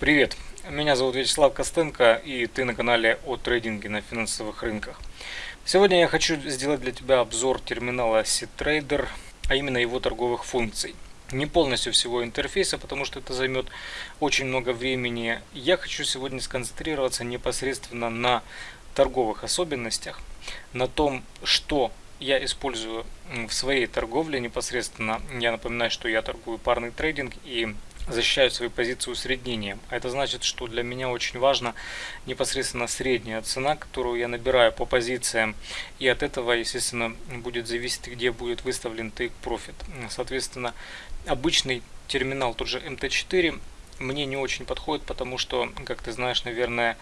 Привет, меня зовут Вячеслав Костенко и ты на канале о трейдинге на финансовых рынках. Сегодня я хочу сделать для тебя обзор терминала CTrader, а именно его торговых функций. Не полностью всего интерфейса, потому что это займет очень много времени. Я хочу сегодня сконцентрироваться непосредственно на торговых особенностях, на том, что я использую в своей торговле непосредственно. Я напоминаю, что я торгую парный трейдинг и защищаю свои позиции усреднением. А это значит, что для меня очень важно непосредственно средняя цена, которую я набираю по позициям. И от этого, естественно, будет зависеть, где будет выставлен take profit. Соответственно, обычный терминал, тот же MT4, мне не очень подходит, потому что, как ты знаешь, наверное,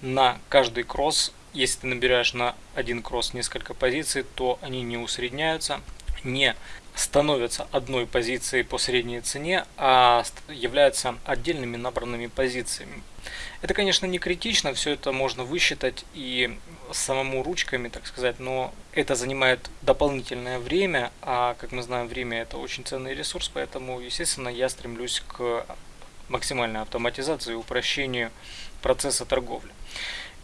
на каждый кросс, если ты набираешь на один кросс несколько позиций, то они не усредняются, не становятся одной позицией по средней цене, а являются отдельными набранными позициями. Это, конечно, не критично, все это можно высчитать и самому ручками, так сказать, но это занимает дополнительное время, а, как мы знаем, время это очень ценный ресурс, поэтому, естественно, я стремлюсь к максимальной автоматизации и упрощению процесса торговли.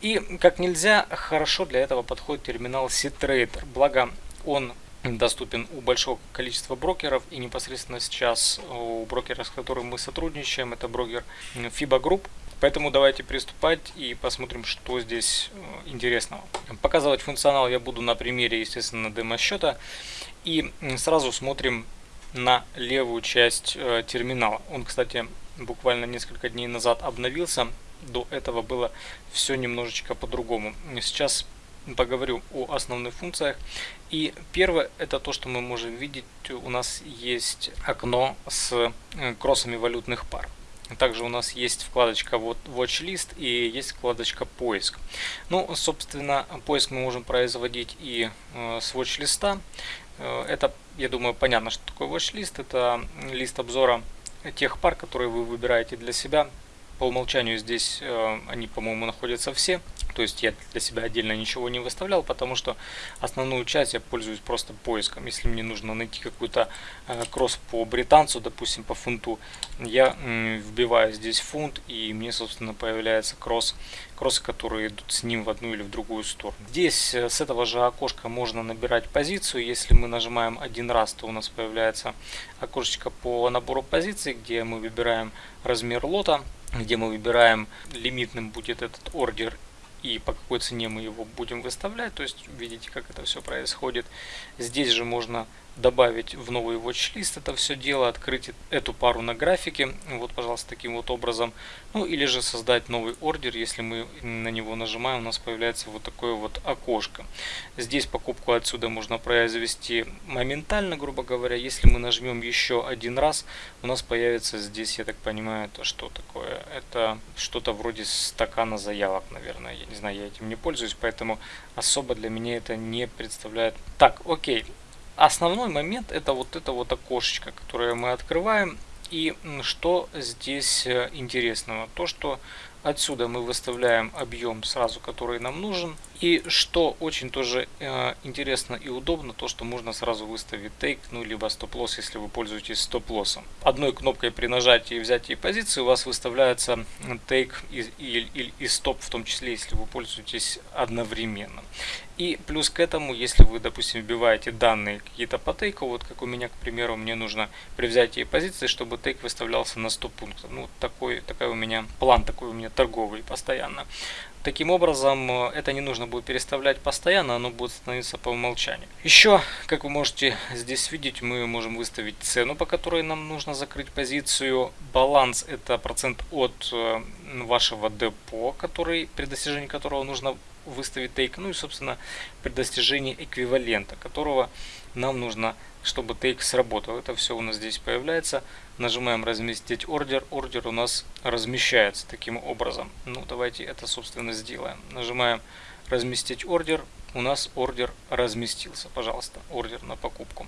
И как нельзя хорошо для этого подходит терминал C-Trader, благо он доступен у большого количества брокеров и непосредственно сейчас у брокера, с которым мы сотрудничаем, это брокер FIBA Group. Поэтому давайте приступать и посмотрим, что здесь э, интересного. Показывать функционал я буду на примере, естественно, демо-счета. И сразу смотрим на левую часть э, терминала. Он, кстати, буквально несколько дней назад обновился. До этого было все немножечко по-другому. Сейчас поговорю о основных функциях. И первое, это то, что мы можем видеть, у нас есть окно с э, кроссами валютных пар. Также у нас есть вкладочка вот Watch и есть вкладочка поиск. Ну, собственно, поиск мы можем производить и э, с Watch. Э, это, я думаю, понятно, что такое Watch List. Это лист обзора тех пар, которые вы выбираете для себя. По умолчанию здесь э, они, по-моему, находятся все. То есть я для себя отдельно ничего не выставлял, потому что основную часть я пользуюсь просто поиском. Если мне нужно найти какой-то э, кросс по британцу, допустим, по фунту, я вбиваю здесь фунт, и мне, собственно, появляется кросс, кроссы, которые идут с ним в одну или в другую сторону. Здесь э, с этого же окошка можно набирать позицию. Если мы нажимаем один раз, то у нас появляется окошечко по набору позиций, где мы выбираем размер лота, где мы выбираем лимитным будет этот ордер и по какой цене мы его будем выставлять. То есть видите, как это все происходит. Здесь же можно добавить в новый watch-лист это все дело, открыть эту пару на графике, вот, пожалуйста, таким вот образом. Ну, или же создать новый ордер, если мы на него нажимаем, у нас появляется вот такое вот окошко. Здесь покупку отсюда можно произвести моментально, грубо говоря. Если мы нажмем еще один раз, у нас появится здесь, я так понимаю, это что такое? Это что-то вроде стакана заявок, наверное. Я не знаю, я этим не пользуюсь, поэтому особо для меня это не представляет. Так, окей основной момент это вот это вот окошечко, которое мы открываем. И что здесь э, интересного? То, что Отсюда мы выставляем объем сразу, который нам нужен. И что очень тоже э, интересно и удобно, то что можно сразу выставить тейк, ну либо стоп-лосс, если вы пользуетесь стоп-лоссом. Одной кнопкой при нажатии и взятии позиции у вас выставляется тейк и, и, и, и стоп, в том числе, если вы пользуетесь одновременно. И плюс к этому, если вы, допустим, вбиваете данные какие-то по тейку, вот как у меня, к примеру, мне нужно при взятии позиции, чтобы тейк выставлялся на 100 пунктов. Ну, такой, такой у меня план, такой у меня торговый постоянно. Таким образом, э, это не нужно будет переставлять постоянно, оно будет становиться по умолчанию. Еще, как вы можете здесь видеть, мы можем выставить цену, по которой нам нужно закрыть позицию. Баланс это процент от э, вашего депо, который, при достижении которого нужно выставить тейк. Ну и, собственно, при достижении эквивалента, которого нам нужно чтобы тейк сработал. Это все у нас здесь появляется. Нажимаем разместить ордер. Ордер у нас размещается таким образом. Ну, давайте это, собственно, сделаем. Нажимаем разместить ордер. У нас ордер разместился. Пожалуйста, ордер на покупку.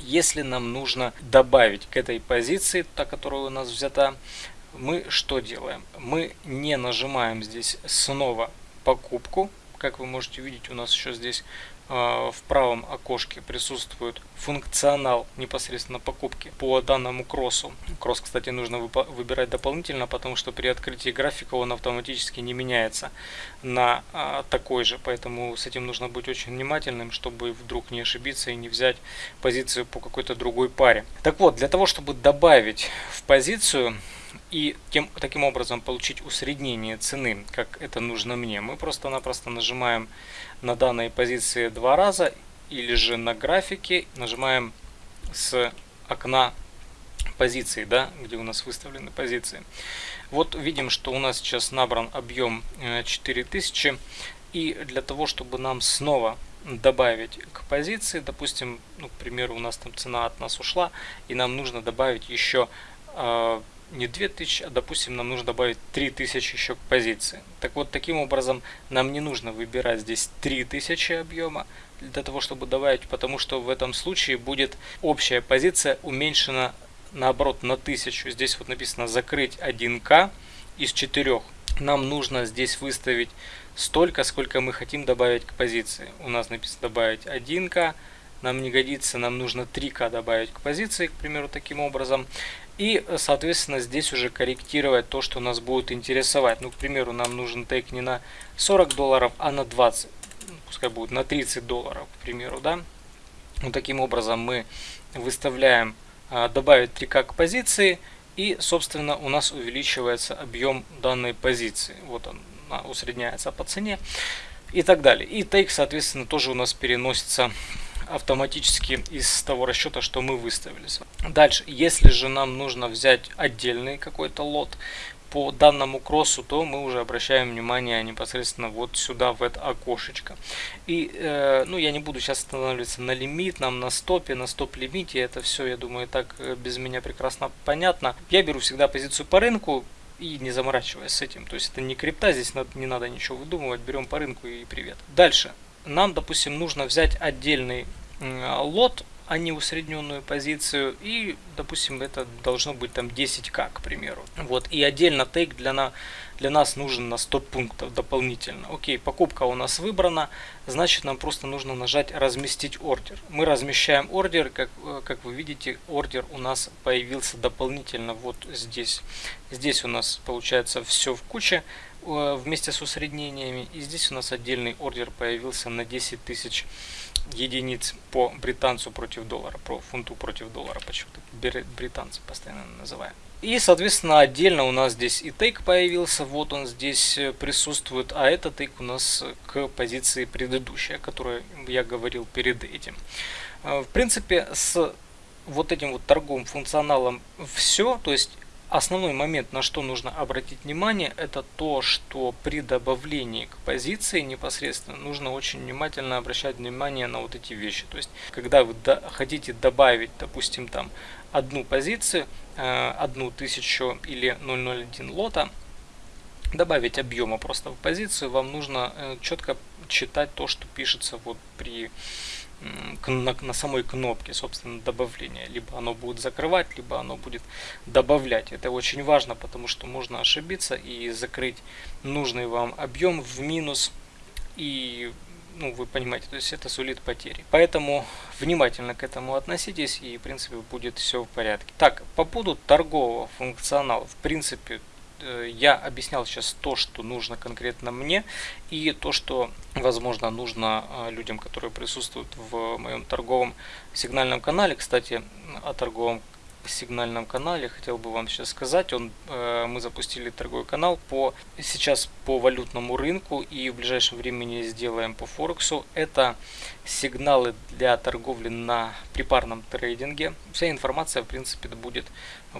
Если нам нужно добавить к этой позиции, та, которая у нас взята, мы что делаем? Мы не нажимаем здесь снова покупку. Как вы можете видеть, у нас еще здесь в правом окошке присутствует функционал непосредственно покупки по данному кроссу. Кросс, кстати, нужно выбирать дополнительно, потому что при открытии графика он автоматически не меняется на а, такой же, поэтому с этим нужно быть очень внимательным, чтобы вдруг не ошибиться и не взять позицию по какой-то другой паре. Так вот, для того, чтобы добавить в позицию и тем, таким образом получить усреднение цены, как это нужно мне, мы просто-напросто нажимаем на данной позиции два раза или же на графике нажимаем с окна позиции, да, где у нас выставлены позиции. Вот видим, что у нас сейчас набран объем 4000. Э, и для того, чтобы нам снова добавить к позиции, допустим, ну, к примеру, у нас там цена от нас ушла, и нам нужно добавить еще э, не 2000, а допустим нам нужно добавить 3000 еще к позиции. Так вот, таким образом нам не нужно выбирать здесь 3000 объема для того, чтобы добавить, потому что в этом случае будет общая позиция уменьшена наоборот на 1000. Здесь вот написано закрыть 1к из 4. Нам нужно здесь выставить столько, сколько мы хотим добавить к позиции. У нас написано добавить 1к, нам не годится, нам нужно 3к добавить к позиции, к примеру, таким образом. И, соответственно, здесь уже корректировать то, что нас будет интересовать. Ну, к примеру, нам нужен тейк не на 40 долларов, а на 20. Пускай будет на 30 долларов, к примеру, да. Вот таким образом мы выставляем а, добавить 3К к позиции. И, собственно, у нас увеличивается объем данной позиции. Вот он усредняется по цене и так далее. И тейк, соответственно, тоже у нас переносится автоматически из того расчета, что мы выставили. Дальше, если же нам нужно взять отдельный какой-то лот по данному кроссу, то мы уже обращаем внимание непосредственно вот сюда, в это окошечко. И, э, ну, я не буду сейчас останавливаться на лимитном, на стопе, на стоп-лимите, это все, я думаю, так э, без меня прекрасно понятно. Я беру всегда позицию по рынку, и не заморачиваясь с этим. То есть это не крипта, здесь не надо ничего выдумывать, берем по рынку и привет. Дальше. Нам, допустим, нужно взять отдельный лот, а не усредненную позицию. И, допустим, это должно быть там 10к, к примеру. Вот. И отдельно тейк для, на, для нас нужен на 100 пунктов дополнительно. Окей, покупка у нас выбрана. Значит, нам просто нужно нажать разместить ордер. Мы размещаем ордер. Как, э, как вы видите, ордер у нас появился дополнительно вот здесь. Здесь у нас получается все в куче вместе с усреднениями. И здесь у нас отдельный ордер появился на 10 тысяч единиц по британцу против доллара, про фунту против доллара, почему-то британцы постоянно называем. И, соответственно, отдельно у нас здесь и тейк появился, вот он здесь э, присутствует, а этот тейк у нас к позиции предыдущей, о которой я говорил перед этим. Э, в принципе, с вот этим вот торговым функционалом все, то есть Основной момент, на что нужно обратить внимание, это то, что при добавлении к позиции непосредственно нужно очень внимательно обращать внимание на вот эти вещи. То есть, когда вы до, хотите добавить, допустим, там одну позицию, э, одну тысячу или 001 лота, добавить объема просто в позицию, вам нужно э, четко читать то, что пишется вот при на, на самой кнопке, собственно, добавления. Либо оно будет закрывать, либо оно будет добавлять. Это очень важно, потому что можно ошибиться и закрыть нужный вам объем в минус. И, ну, вы понимаете, то есть это сулит потери. Поэтому внимательно к этому относитесь и, в принципе, будет все в порядке. Так, по поводу торгового функционала. В принципе, я объяснял сейчас то, что нужно конкретно мне, и то, что, возможно, нужно э, людям, которые присутствуют в моем торговом сигнальном канале. Кстати, о торговом сигнальном канале хотел бы вам сейчас сказать. Он э, мы запустили торговый канал по сейчас по валютному рынку и в ближайшем времени сделаем по форексу. Это сигналы для торговли на припарном трейдинге. Вся информация в принципе будет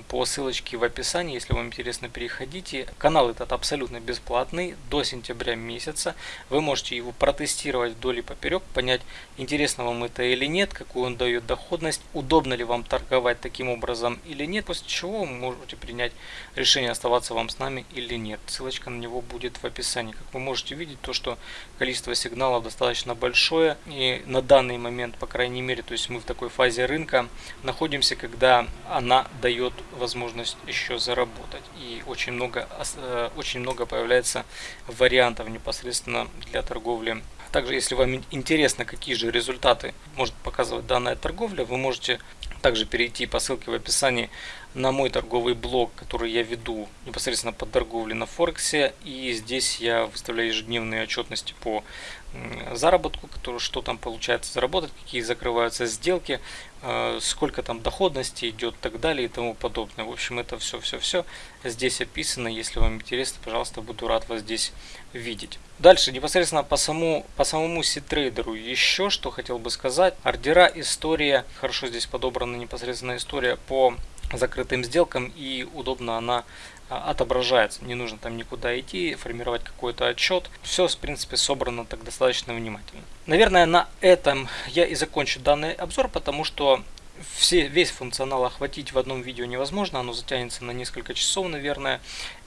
по ссылочке в описании, если вам интересно, переходите. Канал этот абсолютно бесплатный до сентября месяца. Вы можете его протестировать вдоль и поперек, понять, интересно вам это или нет, какую он дает доходность, удобно ли вам торговать таким образом или нет, после чего вы можете принять решение оставаться вам с нами или нет. Ссылочка на него будет в описании. Как вы можете видеть, то что количество сигналов достаточно большое и на данный момент, по крайней мере, то есть мы в такой фазе рынка находимся, когда она дает возможность еще заработать. И очень много, э, очень много появляется вариантов непосредственно для торговли Также, если вам интересно, какие же результаты может показывать данная торговля, вы можете также перейти по ссылке в описании на мой торговый блог, который я веду непосредственно по торговле на Форексе. И здесь я выставляю ежедневные отчетности по заработку, который, что там получается заработать, какие закрываются сделки, э, сколько там доходности идет и так далее и тому подобное. В общем, это все-все-все здесь описано. Если вам интересно, пожалуйста, буду рад вас здесь видеть. Дальше, непосредственно по самому, по самому ситрейдеру еще что хотел бы сказать. Ордера, история, хорошо здесь подобрана непосредственно история по закрытым сделкам и удобно она а, отображается. Не нужно там никуда идти, формировать какой-то отчет. Все, в принципе, собрано так достаточно внимательно. Наверное, на этом я и закончу данный обзор, потому что все, весь функционал охватить в одном видео невозможно, оно затянется на несколько часов, наверное.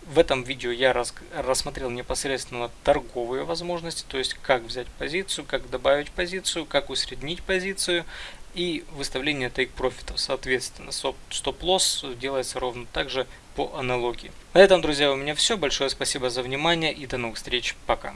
В этом видео я рас, рассмотрел непосредственно торговые возможности, то есть как взять позицию, как добавить позицию, как усреднить позицию и выставление тейк-профитов. Соответственно, стоп-лосс делается ровно так же по аналогии. На этом, друзья, у меня все. Большое спасибо за внимание и до новых встреч. Пока.